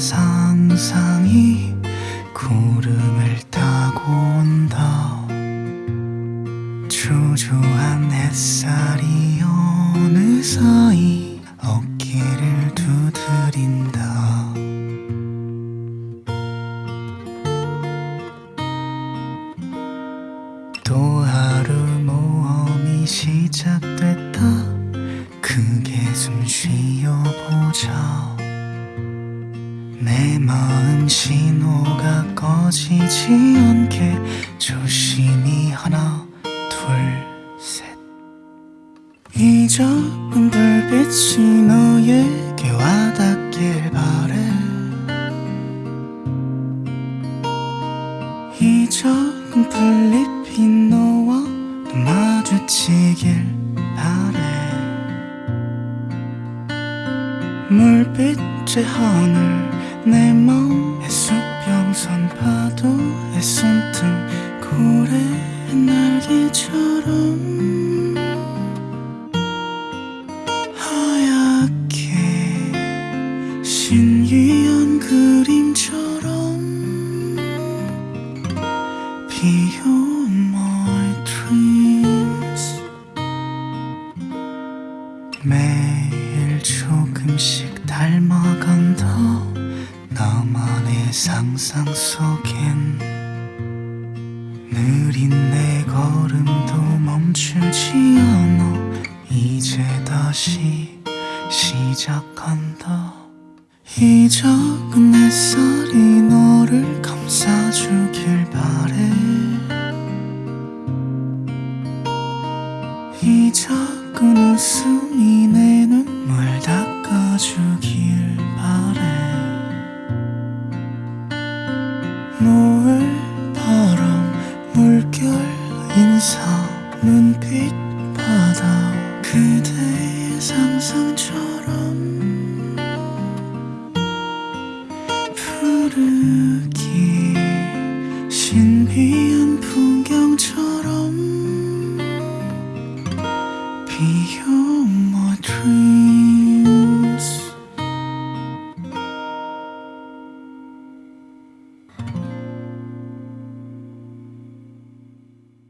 상상이 구름을 타고 온다. 초조한 햇살이 어느 사이 어깨를 두드린다. 또 하루 모험이 시작됐다. 크게 숨 쉬어보자 내 마음 신호가 꺼지지 않게 조심히 하나 둘셋이 작은 불빛이 너에게 와닿길 바래. 이 작은 풀잎이 너와 또 마주치길 바래. 물빛의 하늘 내 맘의 수평선 파도의 손등 고래의 날개처럼 하얗게 신기한 그림처럼 Beyond my dreams. 매일 조금씩 닮아간다 상상 속엔 느린 내 걸음도 멈추지 않아. 이제 다시 시작한다. 이 작은 햇살이 너를 감싸주길 바래. 이 작은 웃음이 내 눈물 닦아주 눈빛 바다. 그대의 상상처럼 푸르기